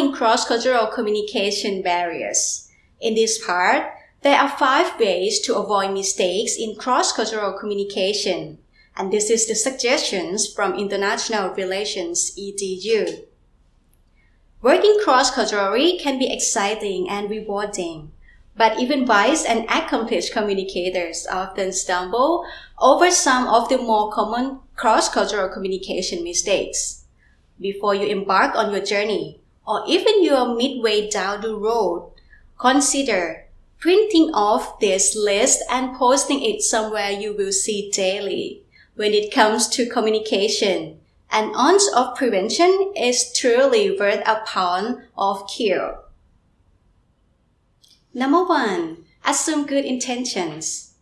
Overcoming cross-cultural communication barriers. In this part, there are five ways to avoid mistakes in cross-cultural communication, and this is the suggestions from International Relations EDU. Working cross-culturally can be exciting and rewarding, but even wise and accomplished communicators often stumble over some of the more common cross-cultural communication mistakes before you embark on your journey, or even you are midway down the road, consider printing off this list and posting it somewhere you will see daily. When it comes to communication, an ounce of prevention is truly worth a pound of cure. Number one, assume good intentions.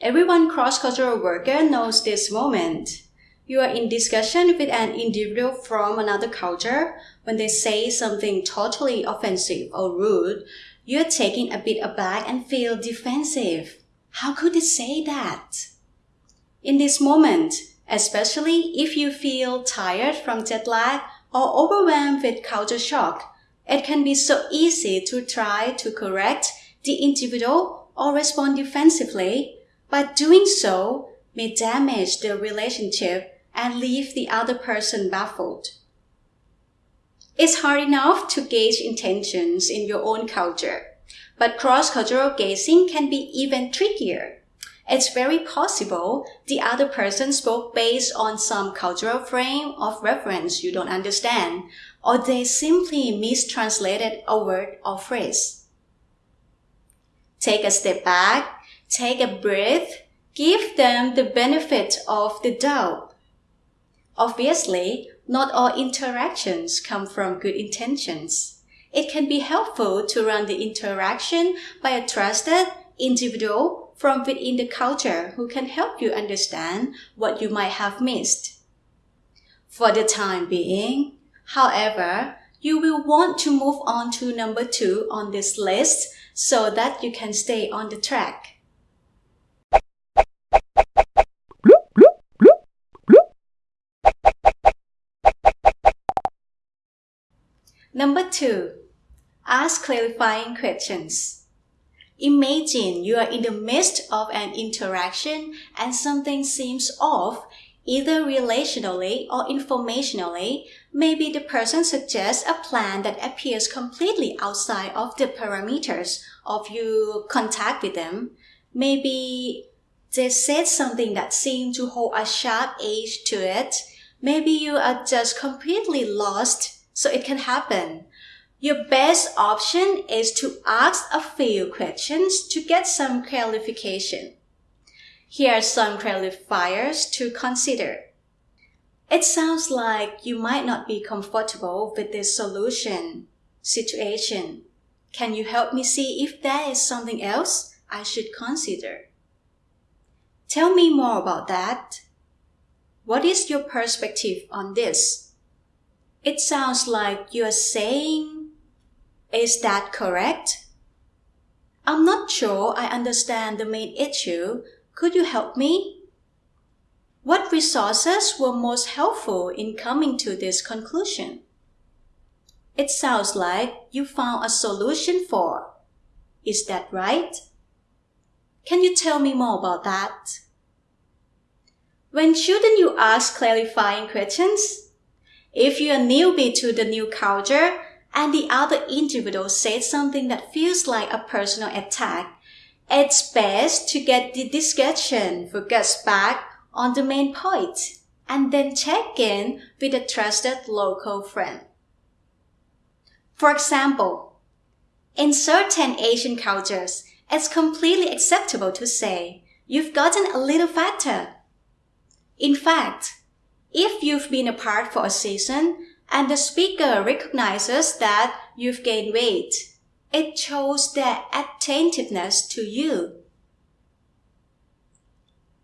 Everyone cross-cultural worker knows this moment you are in discussion with an individual from another culture, when they say something totally offensive or rude, you're taken a bit aback and feel defensive. How could they say that? In this moment, especially if you feel tired from jet lag or overwhelmed with culture shock, it can be so easy to try to correct the individual or respond defensively, but doing so may damage the relationship and leave the other person baffled. It's hard enough to gauge intentions in your own culture, but cross-cultural gazing can be even trickier. It's very possible the other person spoke based on some cultural frame of reference you don't understand, or they simply mistranslated a word or phrase. Take a step back, take a breath, give them the benefit of the doubt Obviously, not all interactions come from good intentions. It can be helpful to run the interaction by a trusted individual from within the culture who can help you understand what you might have missed. For the time being, however, you will want to move on to number two on this list so that you can stay on the track. Number two, ask clarifying questions. Imagine you are in the midst of an interaction and something seems off, either relationally or informationally. Maybe the person suggests a plan that appears completely outside of the parameters of your contact with them. Maybe they said something that seemed to hold a sharp edge to it. Maybe you are just completely lost so it can happen. Your best option is to ask a few questions to get some clarification. Here are some qualifiers to consider. It sounds like you might not be comfortable with this solution situation. Can you help me see if there is something else I should consider? Tell me more about that. What is your perspective on this? It sounds like you're saying, is that correct? I'm not sure I understand the main issue. Could you help me? What resources were most helpful in coming to this conclusion? It sounds like you found a solution for. Is that right? Can you tell me more about that? When shouldn't you ask clarifying questions? If you're a newbie to the new culture and the other individual says something that feels like a personal attack, it's best to get the discussion focused back on the main point and then check in with a trusted local friend. For example, in certain Asian cultures, it's completely acceptable to say, you've gotten a little fatter. In fact, if you've been apart for a season and the speaker recognizes that you've gained weight, It shows their attentiveness to you.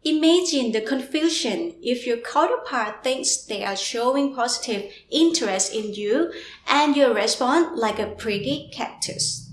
Imagine the confusion if your counterpart thinks they are showing positive interest in you and you respond like a pretty cactus.